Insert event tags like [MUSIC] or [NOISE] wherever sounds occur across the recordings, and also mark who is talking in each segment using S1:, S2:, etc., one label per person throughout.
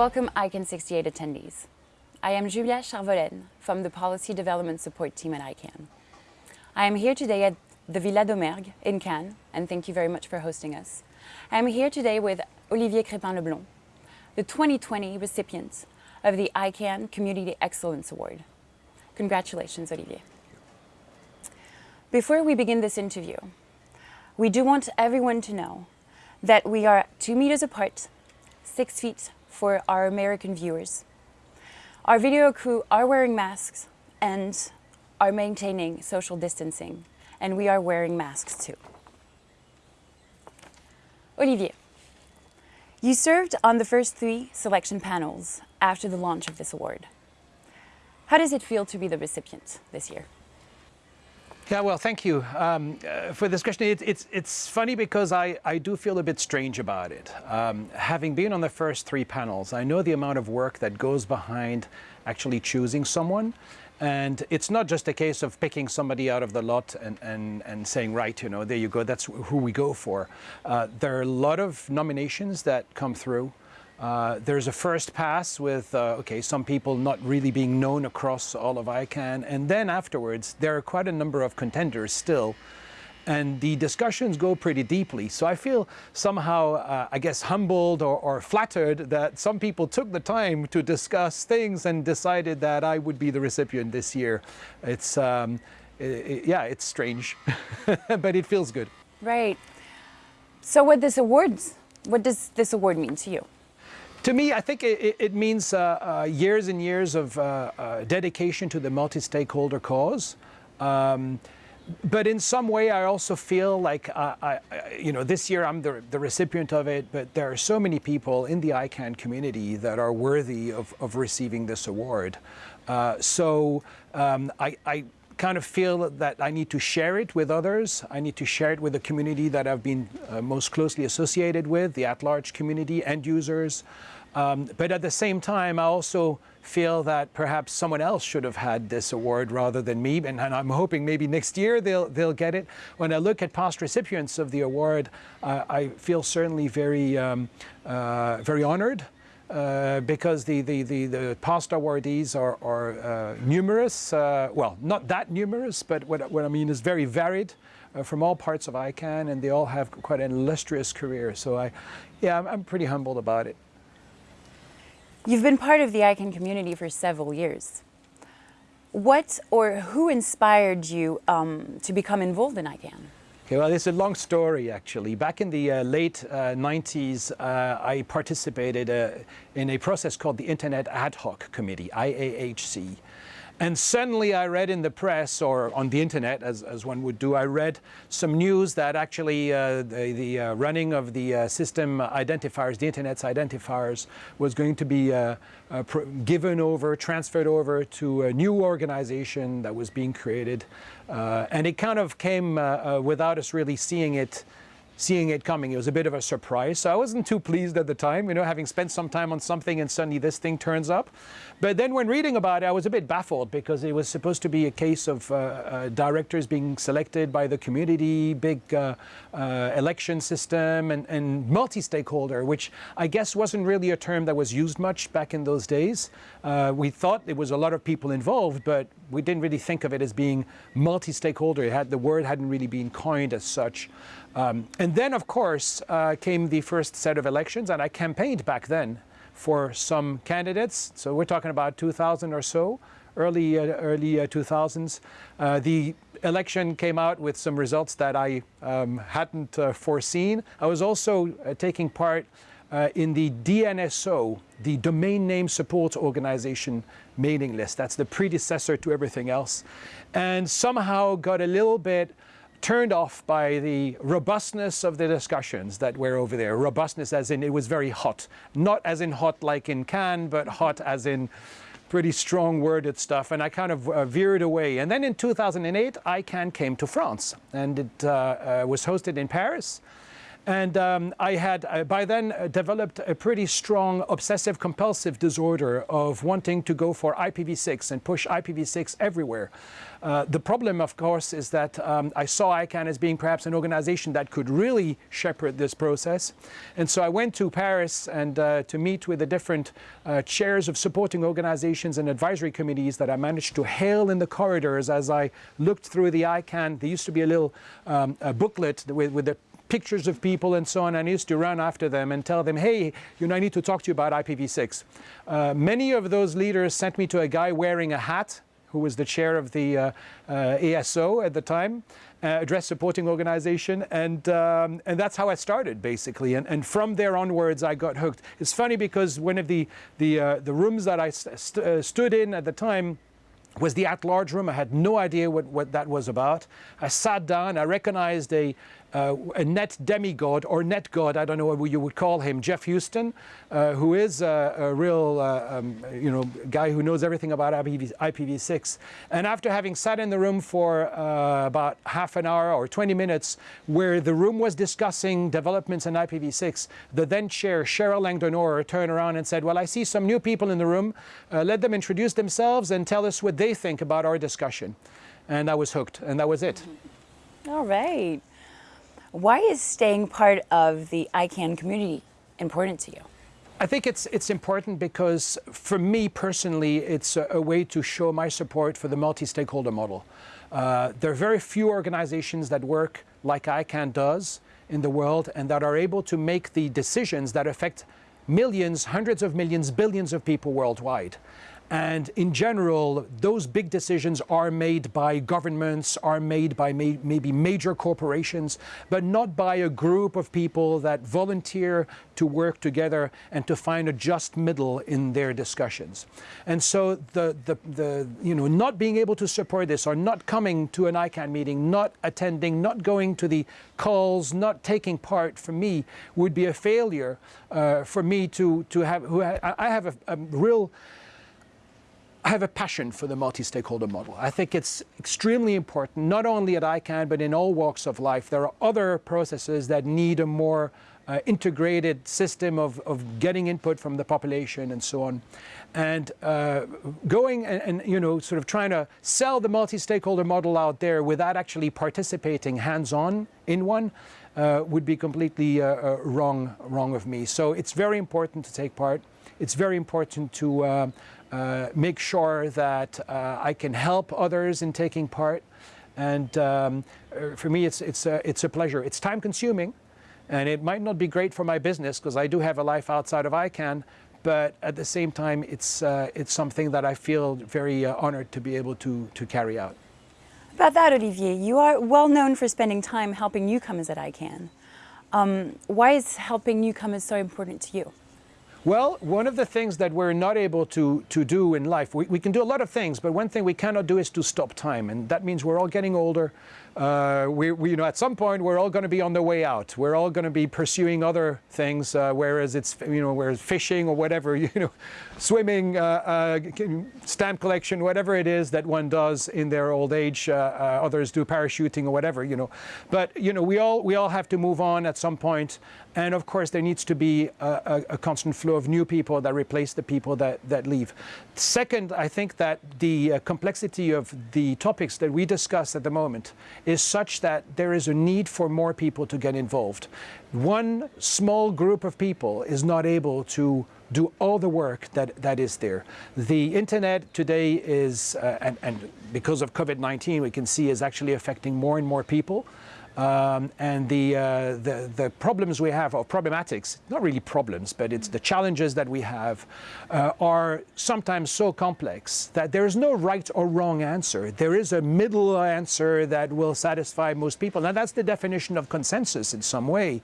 S1: Welcome ICANN 68 attendees. I am Julia Charvolen from the Policy Development Support Team at ICANN. I am here today at the Villa Domergue in Cannes, and thank you very much for hosting us. I am here today with Olivier Crépin-Leblond, the 2020 recipient of the ICANN Community Excellence Award. Congratulations, Olivier. Before we begin this interview, we do want everyone to know that we are two meters apart, six feet for our American viewers. Our video crew are wearing masks and are maintaining social distancing, and we are wearing masks too. Olivier, you served on the first three selection panels after the launch of this award. How does it feel to be the recipient this year?
S2: Yeah, well, thank you um, uh, for this question. It, it's, it's funny because I, I do feel a bit strange about it. Um, having been on the first three panels, I know the amount of work that goes behind actually choosing someone. And it's not just a case of picking somebody out of the lot and, and, and saying, right, you know, there you go, that's who we go for. Uh, there are a lot of nominations that come through. Uh, there's a first pass with, uh, okay, some people not really being known across all of ICANN. And then afterwards, there are quite a number of contenders still. And the discussions go pretty deeply. So I feel somehow, uh, I guess, humbled or, or, flattered that some people took the time to discuss things and decided that I would be the recipient this year. It's, um, it, yeah, it's strange, [LAUGHS] but it feels good.
S1: Right. So what this awards, what does this award mean to you?
S2: To me, I think it, it means uh, uh, years and years of uh, uh dedication to the multi-stakeholder cause. Um, but in some way, I also feel like, uh, I, you know, this year I'm the, the, recipient of it, but there are so many people in the ICANN community that are worthy of, of receiving this award. Uh, so um, I, kind of feel that I need to share it with others. I need to share it with the community that I've been most closely associated with, the at-large community, end users. Um, but at the same time, I also feel that perhaps someone else should have had this award rather than me, and, and I'm hoping maybe next year they'll, they'll get it. When I look at past recipients of the award, uh, I feel certainly very, um, uh, very honored uh, because the, the, the, the, past awardees are, are uh, numerous, uh, well, not that numerous, but what, what I mean is very varied uh, from all parts of ICANN, and they all have quite an illustrious career. So I, yeah, I'm, I'm pretty humbled about it.
S1: You've been part of the ICANN community for several years. What or who inspired you um, to become involved in ICANN?
S2: Okay, well, it's a long story, actually. Back in the uh, late uh, 90s, uh, I participated uh, in a process called the Internet Ad Hoc Committee, IAHC. And suddenly I read in the press or on the internet, as, as one would do, I read some news that actually uh, the, the uh, running of the uh, system identifiers, the internet's identifiers, was going to be uh, uh, given over, transferred over to a new organization that was being created. Uh, and it kind of came without us really seeing it seeing it coming. It was a bit of a surprise. So I wasn't too pleased at the time, you know, having spent some time on something and suddenly this thing turns up. But then when reading about it, I was a bit baffled because it was supposed to be a case of uh, uh, directors being selected by the community, big uh, uh election system and, and multi-stakeholder, which I guess wasn't really a term that was used much back in those days. Uh, we thought there was a lot of people involved, but we didn't really think of it as being multi-stakeholder. the word hadn't really been coined as such. Um, and then, of course, uh, came the first set of elections, and I campaigned back then for some candidates. So we're talking about 2000 or so, early, uh, early uh, 2000s. Uh, the election came out with some results that I um, hadn't uh, foreseen. I was also uh, taking part in the DNSO, the Domain Name Support Organization mailing list. That's the predecessor to everything else. And somehow got a little bit turned off by the robustness of the discussions that were over there. Robustness as in it was very hot. Not as in hot like in Cannes, but hot as in pretty strong worded stuff. And I kind of uh, veered away. And then in 2008, ICANN came to France. And it uh, uh, was hosted in Paris. And um, I had uh, by then uh, developed a pretty strong obsessive compulsive disorder of wanting to go for IPv6 and push IPv6 everywhere. Uh, the problem, of course, is that um, I saw ICANN as being perhaps an organization that could really shepherd this process. And so I went to Paris and uh, to meet with the different uh, chairs of supporting organizations and advisory committees that I managed to hail in the corridors as I looked through the ICANN. There used to be a little um, a booklet with, with the pictures of people and so on. And I used to run after them and tell them, hey, you know, I need to talk to you about IPv6. Uh, many of those leaders sent me to a guy wearing a hat who was the chair of the uh, uh, ASO at the time, uh, Address Supporting Organization, and um, and that's how I started basically. And, and from there onwards, I got hooked. It's funny because one of the the uh, the rooms that I st uh, stood in at the time was the at-large room. I had no idea what, what that was about. I sat down, I recognized a, uh, a net demigod or net god, I don't know what you would call him, Geoff Huston, uh, who is a, a real uh, um, you know, guy who knows everything about IPv, IPv6. And after having sat in the room for uh, about half an hour or 20 minutes, where the room was discussing developments in IPv6, the then chair, Cheryl Langdon Orr, turned around and said, well, I see some new people in the room. Uh, let them introduce themselves and tell us what they think about our discussion. And I was hooked, and that was it.
S1: All right. Why is staying part of the ICANN community important to you?
S2: I think it's it's important because for me personally, it's a, a way to show my support for the multi-stakeholder model. Uh, there are very few organizations that work like ICANN does in the world and that are able to make the decisions that affect millions, hundreds of millions, billions of people worldwide. And in general, those big decisions are made by governments, are made by may maybe major corporations, but not by a group of people that volunteer to work together and to find a just middle in their discussions. And so the, the, the, you know, not being able to support this or not coming to an ICANN meeting, not attending, not going to the calls, not taking part for me would be a failure uh, for me to, to have, who I have a, a real, I have a passion for the multi-stakeholder model. I think it's extremely important, not only at ICANN, but in all walks of life. There are other processes that need a more uh, integrated system of, of getting input from the population and so on. And uh, going and, and, you know, sort of trying to sell the multi-stakeholder model out there without actually participating hands-on in one uh, would be completely uh, uh, wrong, wrong of me. So it's very important to take part. It's very important to uh, make sure that uh, I can help others in taking part. And um, uh, for me, it's, it's, a, it's a pleasure. It's time consuming, and it might not be great for my business because I do have a life outside of ICANN, but at the same time, it's, uh, it's something that I feel very uh, honored to be able to, to carry out.
S1: About that, Olivier, you are well known for spending time helping newcomers at ICANN. Um, why is helping newcomers so important to you?
S2: Well, one of the things that we're not able to, to do in life, we, we can do a lot of things, but one thing we cannot do is to stop time. And that means we're all getting older. Uh, we, we, you know, at some point, we're all going to be on the way out. We're all going to be pursuing other things, uh, whereas it's, you know, whereas fishing or whatever, [LAUGHS] you know, swimming, uh, uh stamp collection, whatever it is that one does in their old age. Uh, others do parachuting or whatever, you know. But, you know, we all, we all have to move on at some point. And of course, there needs to be a, a, constant flow of new people that replace the people that, that leave. Second, I think that the complexity of the topics that we discuss at the moment is such that there is a need for more people to get involved. One small group of people is not able to do all the work that, that is there. The internet today is, uh, and, and because of COVID-19, we can see is actually affecting more and more people. Um, and the, uh, the, the, problems we have, or problematics, not really problems, but it's the challenges that we have, uh, are sometimes so complex that there is no right or wrong answer. There is a middle answer that will satisfy most people. Now that's the definition of consensus in some way.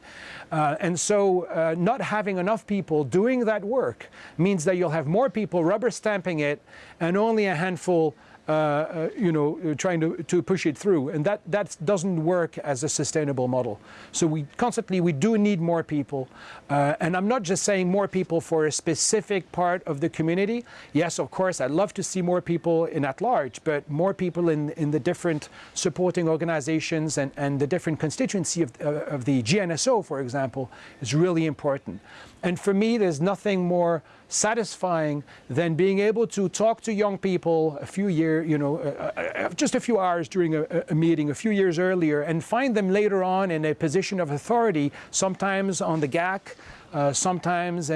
S2: Uh, and so uh, not having enough people doing that work means that you'll have more people rubber stamping it and only a handful uh, uh, you know, uh, trying to, to push it through. And that, that doesn't work as a sustainable model. So we constantly, we do need more people. Uh, and I'm not just saying more people for a specific part of the community. Yes, of course, I'd love to see more people in at large, but more people in, in the different supporting organizations and, and the different constituency of, uh, of the GNSO, for example, is really important. And for me, there's nothing more satisfying than being able to talk to young people a few years, you know, uh, uh, just a few hours during a, a, meeting a few years earlier and find them later on in a position of authority, sometimes on the GAC, uh, sometimes uh,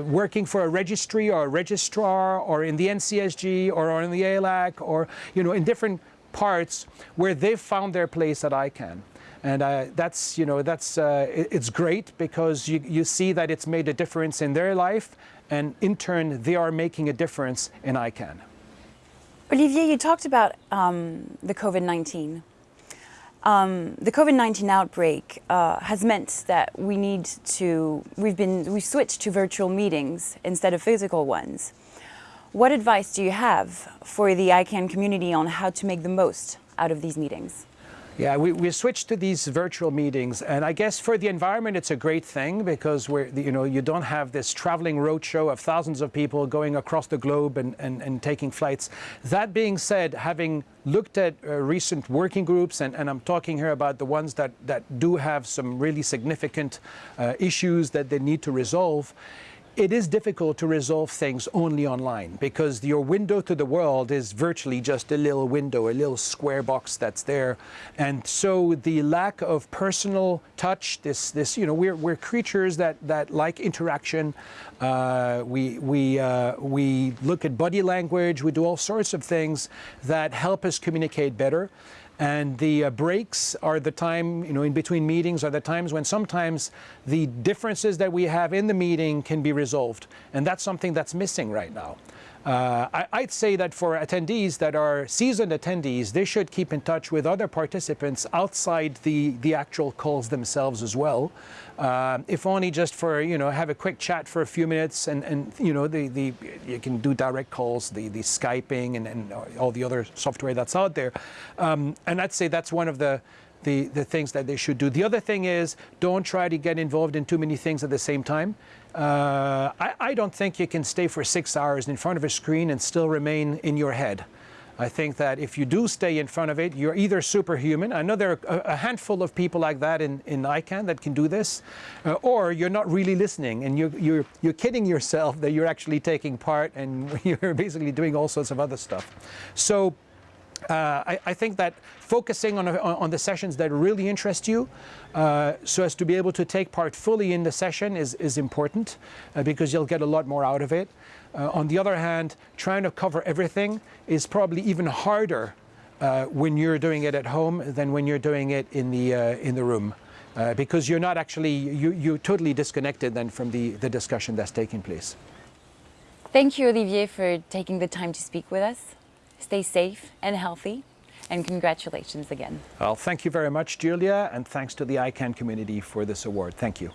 S2: uh, working for a registry or a registrar or in the NCSG or in the ALAC or, you know, in different parts where they've found their place at ICANN. And uh, that's, you know, that's, uh, it's great because you, you see that it's made a difference in their life and in turn they are making a difference in ICANN.
S1: Olivier, you talked about um, the COVID-19. Um, the COVID-19 outbreak uh, has meant that we need to, we've been, we've switched to virtual meetings instead of physical ones. What advice do you have for the ICANN community on how to make the most out of these meetings?
S2: Yeah, we, we switched to these virtual meetings, and I guess for the environment it's a great thing because we're, you know, you don't have this traveling roadshow of thousands of people going across the globe and, and, and taking flights. That being said, having looked at uh, recent working groups, and, and, I'm talking here about the ones that, that do have some really significant uh, issues that they need to resolve, it is difficult to resolve things only online because your window to the world is virtually just a little window, a little square box that's there. And so the lack of personal touch, this, this you know, we're, we're creatures that, that like interaction. Uh, we, we, uh, we look at body language, we do all sorts of things that help us communicate better. And the uh, breaks are the time, you know, in between meetings are the times when sometimes the differences that we have in the meeting can be resolved. And that's something that's missing right now. Uh, I, would say that for attendees that are seasoned attendees, they should keep in touch with other participants outside the, the actual calls themselves as well. Uh, if only just for, you know, have a quick chat for a few minutes and, and you know, the, the, you can do direct calls, the, the Skyping and, and all the other software that's out there. Um, and I'd say that's one of the, the, the things that they should do. The other thing is don't try to get involved in too many things at the same time. Uh, I, I, don't think you can stay for six hours in front of a screen and still remain in your head. I think that if you do stay in front of it, you're either superhuman. I know there are a, handful of people like that in, in ICANN that can do this, uh, or you're not really listening and you're, you're, you're kidding yourself that you're actually taking part and [LAUGHS] you're basically doing all sorts of other stuff. So uh, I, I, think that focusing on, on the sessions that really interest you uh, so as to be able to take part fully in the session is, is important uh, because you'll get a lot more out of it. Uh, on the other hand, trying to cover everything is probably even harder uh, when you're doing it at home than when you're doing it in the, uh, in the room. because you're not actually, you, you're totally disconnected then from the, the discussion that's taking place.
S1: Thank you, Olivier, for taking the time to speak with us. Stay safe and healthy. And congratulations again.
S2: Well, thank you very much, Julia, and thanks to the ICANN community for this award. Thank you.